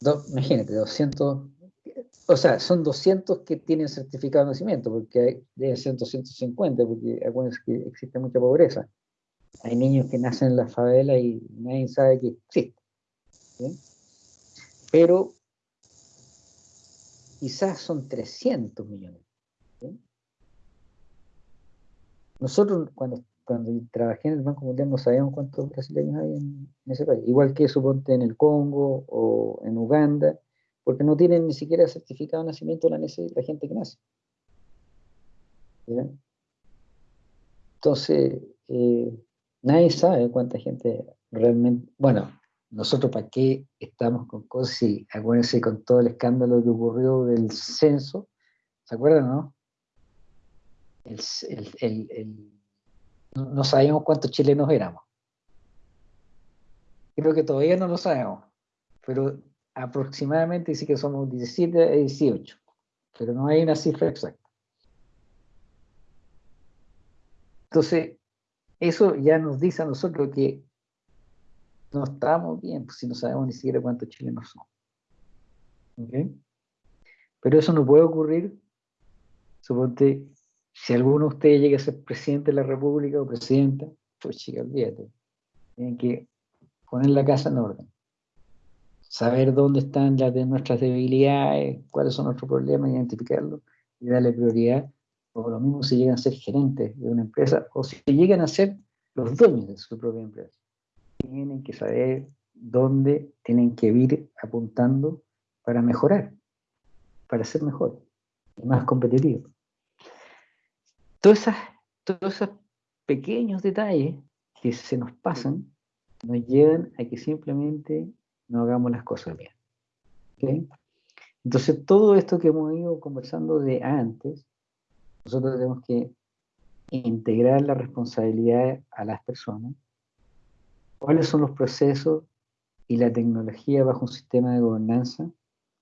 Do- imagínate, 200, o sea, son 200 que tienen certificado de nacimiento, porque hay, deben ser 250, porque acuérdense que existe mucha pobreza. Hay niños que nacen en la favela y nadie sabe que existe. Pero quizás son 300 millones. Nosotros cuando, cuando trabajé en el Banco Mundial no sabíamos cuántos brasileños hay en, ese país. Igual que suponte en el Congo o en Uganda, porque no tienen ni siquiera certificado de nacimiento la, la gente que nace. Entonces, eh, nadie sabe cuánta gente realmente... Bueno, nosotros para qué estamos con cosas si acuérdense con todo el escándalo que ocurrió del censo, ¿se acuerdan, no? El, el- el- no, sabíamos cuántos chilenos éramos. Creo que todavía no lo sabemos, pero aproximadamente sí que somos 17 a 18, pero no hay una cifra exacta. Entonces, eso ya nos dice a nosotros que no estamos bien, pues si no sabemos ni siquiera cuántos chilenos son. ¿Ok? Pero eso no puede ocurrir, suponte, si alguno de ustedes llega a ser presidente de la República o presidenta, pues chica, olvídate. Tienen que poner la casa en orden. Saber dónde están las de nuestras debilidades, cuáles son nuestros problemas, identificarlos y darle prioridad, o lo mismo si llegan a ser gerentes de una empresa, o si llegan a ser los dueños de su propia empresa. Tienen que saber dónde tienen que ir apuntando para mejorar, para ser mejor y más competitivo. Todas esas, todos esos pequeños detalles que se nos pasan nos llevan a que simplemente no hagamos las cosas bien. ¿ok? Entonces, todo esto que hemos ido conversando de antes, nosotros tenemos que integrar la responsabilidad a las personas, cuáles son los procesos y la tecnología bajo un sistema de gobernanza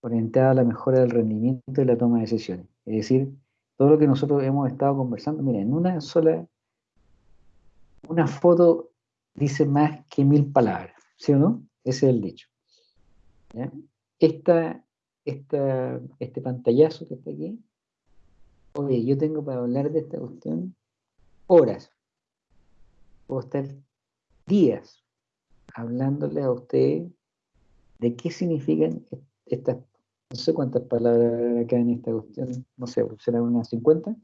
orientada a la mejora del rendimiento y la toma de decisiones. Es decir, todo lo que nosotros hemos estado conversando, miren, en una sola, una foto dice más que mil palabras, ¿sí o no? Ese es el dicho. ¿ya? Esta, esta, este pantallazo que está aquí, oye, yo tengo para hablar de esta cuestión horas, puedo estar días hablándole a usted de qué significan estas, no sé cuántas palabras acá en esta cuestión, no sé, serán unas 50.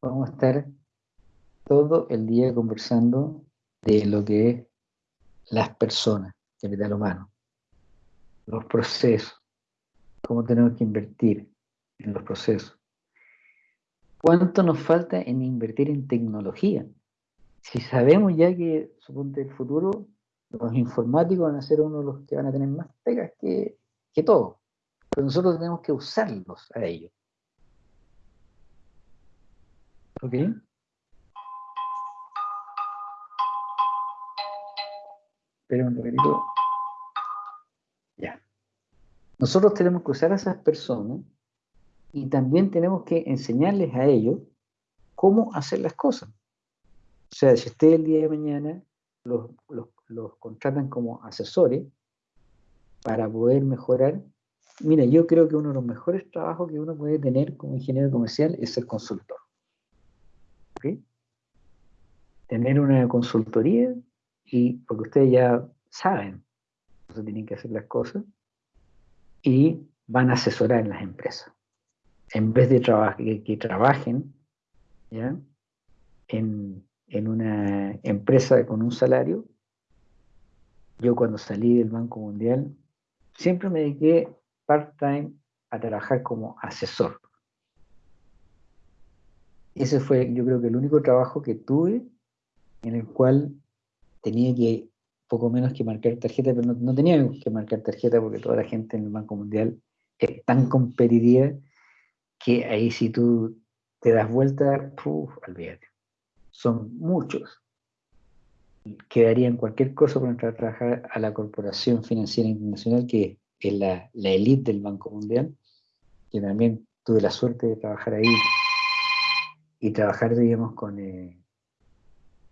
Vamos a estar todo el día conversando de lo que es las personas, capital humano, los procesos, cómo tenemos que invertir en los procesos. ¿Cuánto nos falta en invertir en tecnología? Si sabemos ya que, suponte el futuro, los informáticos van a ser uno de los que van a tener más pegas que, que todos. Pero nosotros tenemos que usarlos a ellos. ¿Ok? Espera un ratito. Ya. Nosotros tenemos que usar a esas personas y también tenemos que enseñarles a ellos cómo hacer las cosas. O sea, si usted el día de mañana los, los, los contratan como asesores para poder mejorar, mira, yo creo que uno de los mejores trabajos que uno puede tener como ingeniero comercial es ser consultor. Tener una consultoría y porque ustedes ya saben cómo tienen que hacer las cosas y van a asesorar en las empresas. En vez de traba que, trabajen. En, en una empresa con un salario, yo cuando salí del Banco Mundial siempre me dediqué part-time a trabajar como asesor. Ese fue, yo creo que el único trabajo que tuve en el cual tenía que poco menos que marcar tarjeta, pero no, no tenía que marcar tarjeta porque toda la gente en el Banco Mundial es tan competitiva que ahí si tú te das vuelta, uf, olvídate. Son muchos. Quedarían cualquier cosa por entrar a trabajar a la Corporación Financiera Internacional, que es la, la elite del Banco Mundial, que también tuve la suerte de trabajar ahí y trabajar, digamos, con, eh,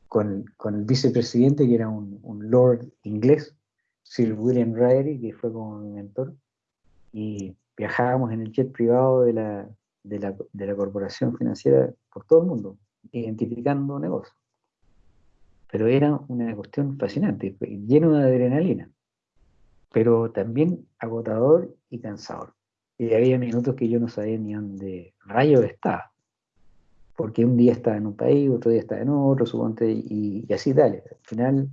con, con, el vicepresidente, que era un, lord inglés, Sir William Raleigh, que fue como mi mentor, y viajábamos en el jet privado de la, de la, de la corporación financiera por todo el mundo, identificando negocios. Pero era una cuestión fascinante, lleno de adrenalina, pero también agotador y cansador. Y había minutos que yo no sabía ni dónde rayos estaba porque un día estaba en un país, otro día estaba en otro, suponte, y, y así dale. Al final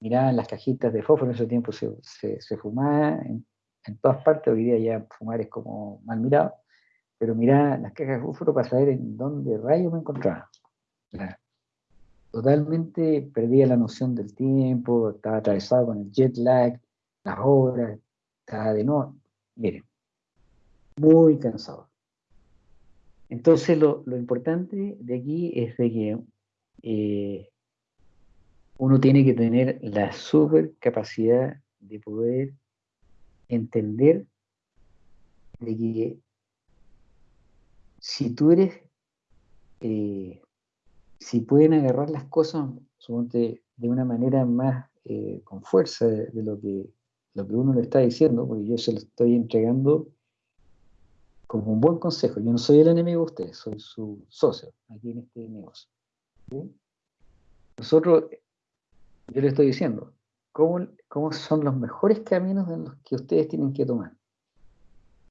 miraban las cajitas de fósforo, en ese tiempo se, se, se fumaba en, en, todas partes, hoy día ya fumar es como mal mirado, pero miraba las cajas de fósforo para saber en dónde rayos me encontraba. Totalmente perdía la noción del tiempo, estaba atravesado con el jet lag, las horas, estaba de no, miren, muy cansado. Entonces, lo, lo, importante de aquí es de que eh, uno tiene que tener la super capacidad de poder entender de que si tú eres, eh, si pueden agarrar las cosas suponte, de una manera más eh, con fuerza de, lo, que, lo que uno le está diciendo, porque yo se lo estoy entregando como un buen consejo. Yo no soy el enemigo de ustedes, soy su socio aquí en este negocio. Nosotros, yo le estoy diciendo, ¿cómo, ¿cómo, son los mejores caminos en los que ustedes tienen que tomar?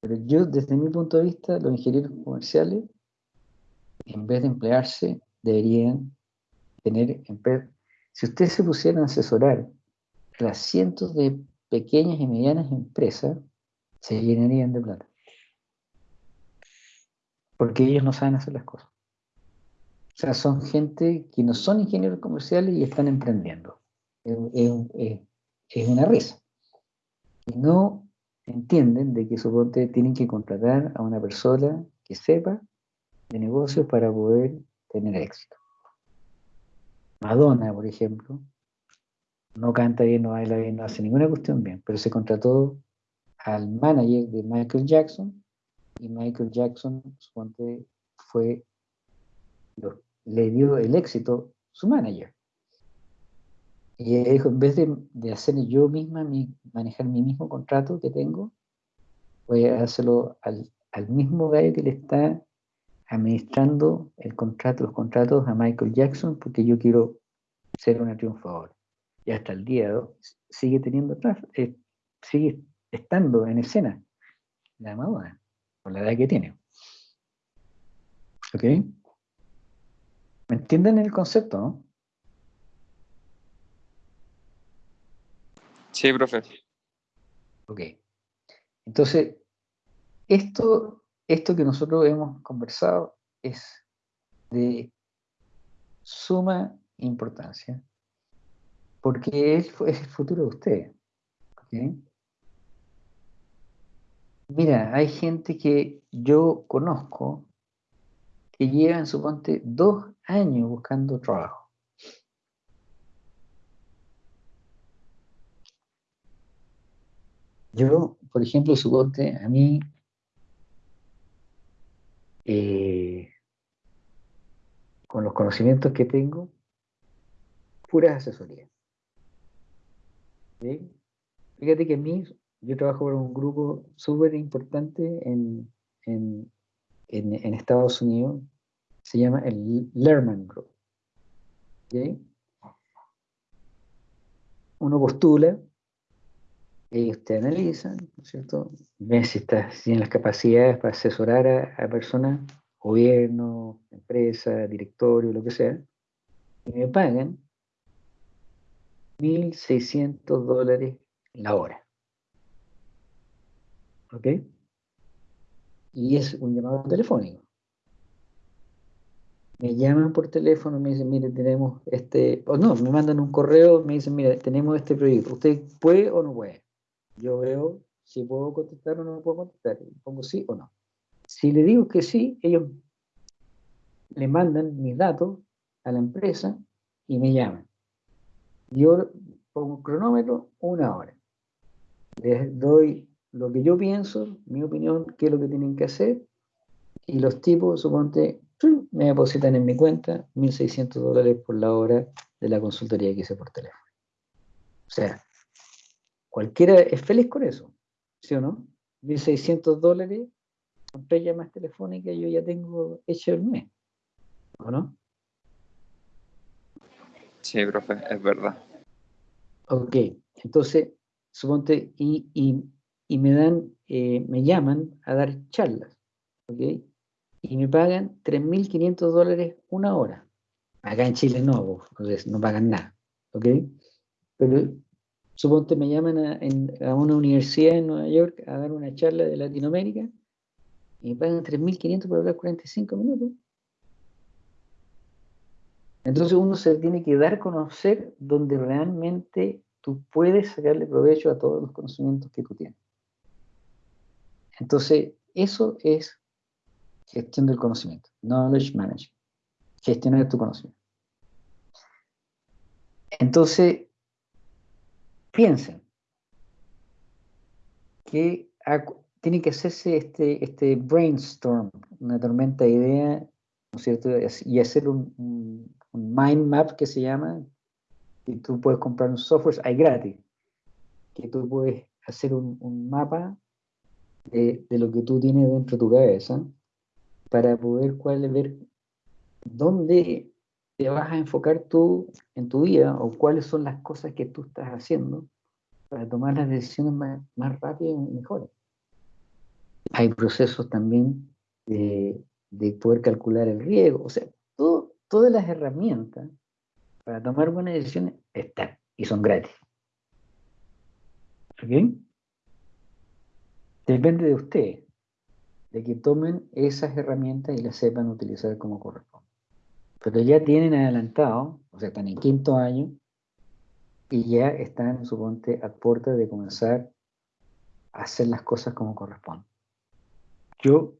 Pero yo, desde mi punto de vista, los ingenieros comerciales, en vez de emplearse, deberían tener, si ustedes se pusieran a asesorar las cientos de pequeñas y medianas empresas, se llenarían de plata. Porque ellos no saben hacer las cosas. O sea, son gente que no son ingenieros comerciales y están emprendiendo. Es, es un- es- es una risa. No entienden de que suponte tienen que contratar a una persona que sepa de negocios para poder tener éxito. Madonna, por ejemplo, no canta bien, no baila bien, no hace ninguna cuestión bien, pero se contrató al manager de Michael Jackson y Michael Jackson, suponte, fue, le dio el éxito su manager. Y ella dijo, en vez de, de hacer yo misma, mi- manejar mi mismo contrato que tengo, voy a hacerlo al, al mismo gallo que le está administrando el contrato, los contratos a Michael Jackson, porque yo quiero ser una triunfadora. Y hasta el día de hoy sigue teniendo, eh, sigue estando en escena la Madonna, por la edad que tiene. ¿Ok? ¿Me entienden el concepto, no? Sí, profe. Ok. Entonces, esto, esto que nosotros hemos conversado es de suma importancia, porque es, el futuro de ustedes. ¿ok? Mira, hay gente que yo conozco que llevan, suponte, dos años buscando trabajo. Yo, por ejemplo, suponte, a mí, eh, con los conocimientos que tengo, puras asesorías. Fíjate que a mí, yo trabajo para un grupo súper importante en, en, en- Estados Unidos, se llama el Lerman Group. Uno postula, ellos te analizan, ¿no es cierto? Ven si estás, si las capacidades para asesorar a, personas, gobierno, empresa, directorio, lo que sea, y me pagan 1.600 dólares la hora. ¿Ok? Y es un llamado telefónico. Me llaman por teléfono, me dicen, mire, tenemos este, o no, me mandan un correo, me dicen, mira, tenemos este proyecto, ¿usted puede o no puede? Yo veo si puedo contestar o no puedo contestar, pongo sí o no. Si le digo que sí, ellos le mandan mis datos a la empresa y me llaman. Yo pongo un cronómetro, una hora. Les doy lo que yo pienso, mi opinión, qué es lo que tienen que hacer, y los tipos, suponte, me depositan en mi cuenta 1.600 dólares por la hora de la consultoría que hice por teléfono. O sea, cualquiera es feliz con eso, ¿sí o no? 1.600 dólares con tres llamadas telefónicas yo ya tengo hecho el mes, ¿o no? Sí, profe, es verdad. Ok, entonces, suponte, y, y, y me dan, eh, me llaman a dar charlas, ¿ok? Y me pagan 3.500 dólares una hora. Acá en Chile no, pues, no pagan nada, ¿ok? Pero suponte me llaman a, a una universidad en Nueva York a dar una charla de Latinoamérica y me pagan 3.500 por hablar 45 minutos. Entonces uno se tiene que dar a conocer donde realmente tú puedes sacarle provecho a todos los conocimientos que tú tienes. Entonces, eso es gestión del conocimiento, knowledge management, gestionar tu conocimiento. Entonces, piensen que tiene que hacerse este, este brainstorm, una tormenta de ideas, ¿no es cierto? Y hacer un, un- un mind map que se llama, que tú puedes comprar un software, hay gratis, que tú puedes hacer un, un mapa de, de lo que tú tienes dentro de tu cabeza para poder cuál, ver dónde te vas a enfocar tú en tu vida o cuáles son las cosas que tú estás haciendo para tomar las decisiones más, rápidas y mejores. hay procesos también de, de poder calcular el riesgo. O sea, todas las herramientas para tomar buenas decisiones están y son gratis. ¿Ok? Depende de ustedes, de que tomen esas herramientas y las sepan utilizar como corresponde. Pero ya tienen adelantado, o sea, están en quinto año y ya están, suponte, a puerta de comenzar a hacer las cosas como corresponde. Yo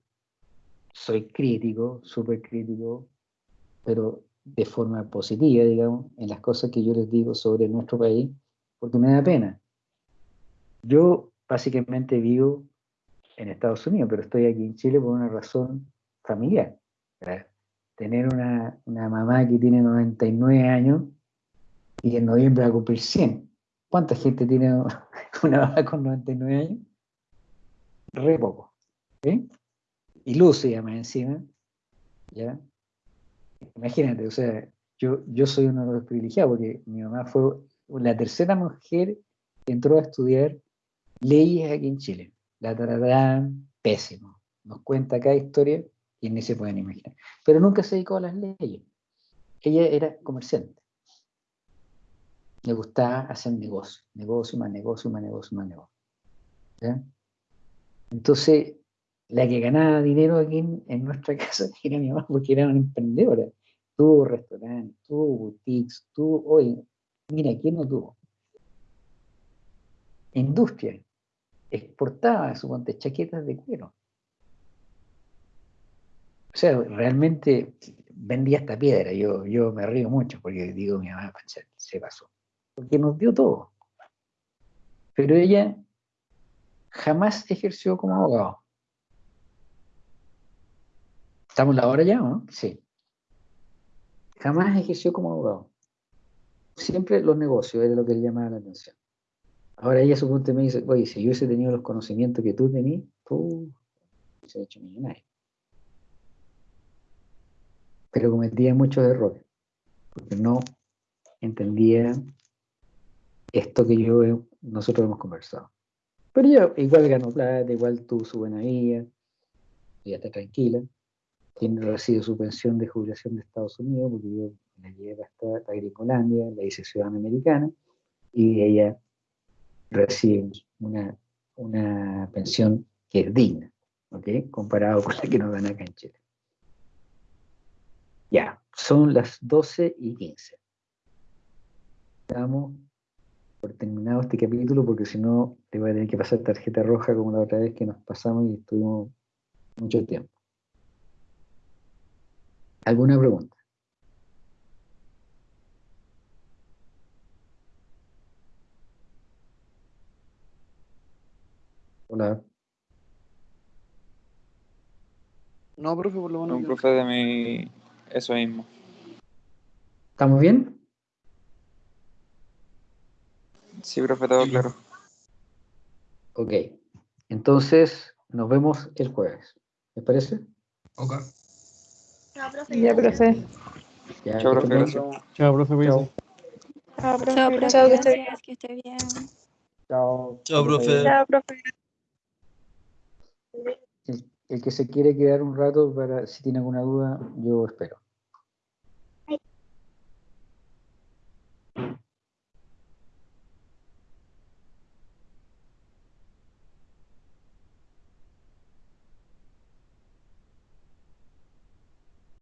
soy crítico, súper crítico, pero de forma positiva, digamos, en las cosas que yo les digo sobre nuestro país, porque me da pena. Yo básicamente vivo en Estados Unidos, pero estoy aquí en Chile por una razón familiar. ¿verdad? Tener una, una mamá que tiene 99 años y en noviembre va a cumplir 100. ¿Cuánta gente tiene una mamá con 99 años? Re poco. Y lúcida más encima. ¿ya? Imagínate, o sea, yo, yo soy uno de los privilegiados porque mi mamá fue la tercera mujer que entró a estudiar leyes aquí en Chile. La taradán, pésimo. Nos cuenta cada historia y ni se pueden imaginar. Pero nunca se dedicó a las leyes. Ella era comerciante. Le gustaba hacer negocio, negocio, más negocio, más negocio, más negocio. Entonces, la que ganaba dinero aquí en, nuestra casa era mi mamá porque era una emprendedora. Tuvo restaurantes, tuvo boutiques, tuvo, oye, mira, ¿quién no tuvo? Industria. Exportaba, suponte, chaquetas de cuero. O sea, realmente vendía hasta piedra. Yo, yo me río mucho porque digo, mi mamá se, se pasó. Porque nos dio todo. Pero ella jamás ejerció como abogado. ¿Estamos la hora ya o no? Sí. Jamás ejerció como abogado. Siempre los negocios era lo que le llamaba la atención. Ahora ella suponte me dice, oye, si yo hubiese tenido los conocimientos que tú tenías, tú se hecho millonario. Pero cometía muchos errores, porque no entendía esto que yo he- nosotros hemos conversado. Pero ella igual ganó plata, igual tuvo su buena vida, ella está tranquila, tiene recibe su pensión de jubilación de Estados Unidos, porque yo la llevé hasta Agricolandia, la hice ciudadana americana, y ella recibe una, una pensión que es digna, ¿ok? Comparado con la que nos dan acá en Chile. Ya, son las 12 y 15. Damos por terminado este capítulo porque si no te voy a tener que pasar tarjeta roja como la otra vez que nos pasamos y estuvimos mucho tiempo. ¿Alguna pregunta? Hola. No, profe, por lo menos. Un yo- profe de mi. Eso mismo. ¿Estamos bien? Sí, profe, todo claro. Ok. Entonces, nos vemos el jueves. ¿Les parece? Ok. Ya, profe. Ya, profe. Ya, Chao, profe. Chao, profe, cuídese. Chao, profe. Chao, profe. Chao, que esté bien. Gracias, que esté bien. Chao. Chao, profe. Chao, profe. El, que se quiere quedar un rato para si tiene alguna duda, yo espero.